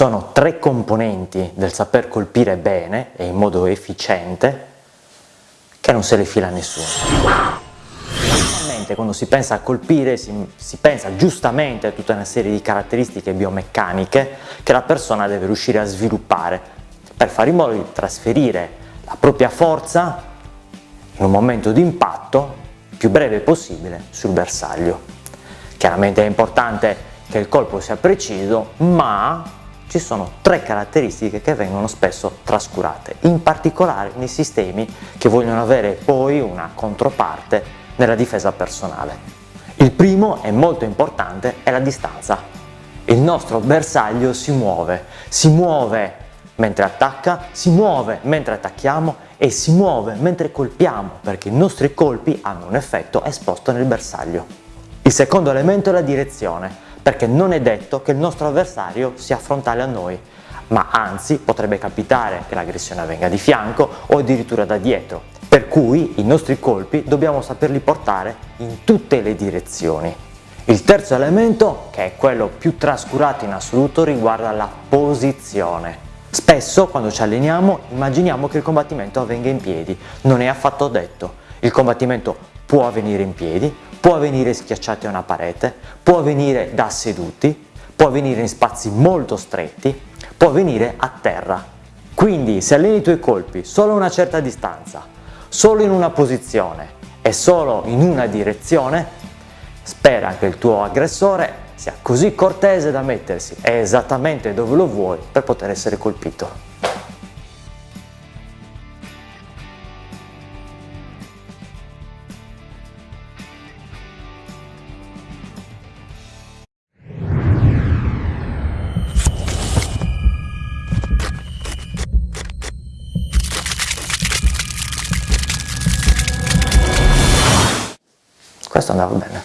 sono tre componenti del saper colpire bene e in modo efficiente che non se le fila nessuno. Normalmente quando si pensa a colpire si, si pensa giustamente a tutta una serie di caratteristiche biomeccaniche che la persona deve riuscire a sviluppare per fare in modo di trasferire la propria forza in un momento di impatto più breve possibile sul bersaglio. Chiaramente è importante che il colpo sia preciso, ma ci sono tre caratteristiche che vengono spesso trascurate, in particolare nei sistemi che vogliono avere poi una controparte nella difesa personale. Il primo e molto importante è la distanza. Il nostro bersaglio si muove, si muove mentre attacca, si muove mentre attacchiamo e si muove mentre colpiamo perché i nostri colpi hanno un effetto esposto nel bersaglio. Il secondo elemento è la direzione perché non è detto che il nostro avversario sia frontale a noi, ma anzi potrebbe capitare che l'aggressione avvenga di fianco o addirittura da dietro, per cui i nostri colpi dobbiamo saperli portare in tutte le direzioni. Il terzo elemento, che è quello più trascurato in assoluto, riguarda la posizione. Spesso quando ci alleniamo immaginiamo che il combattimento avvenga in piedi, non è affatto detto. Il combattimento può avvenire in piedi, può avvenire schiacciati a una parete, può avvenire da seduti, può avvenire in spazi molto stretti, può avvenire a terra. Quindi se alleni i tuoi colpi solo a una certa distanza, solo in una posizione e solo in una direzione, spera che il tuo aggressore sia così cortese da mettersi esattamente dove lo vuoi per poter essere colpito. Questo andava bene